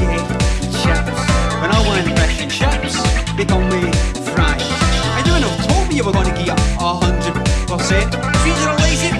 When I want they me don't know, told me you were gonna get a hundred percent. Lazy.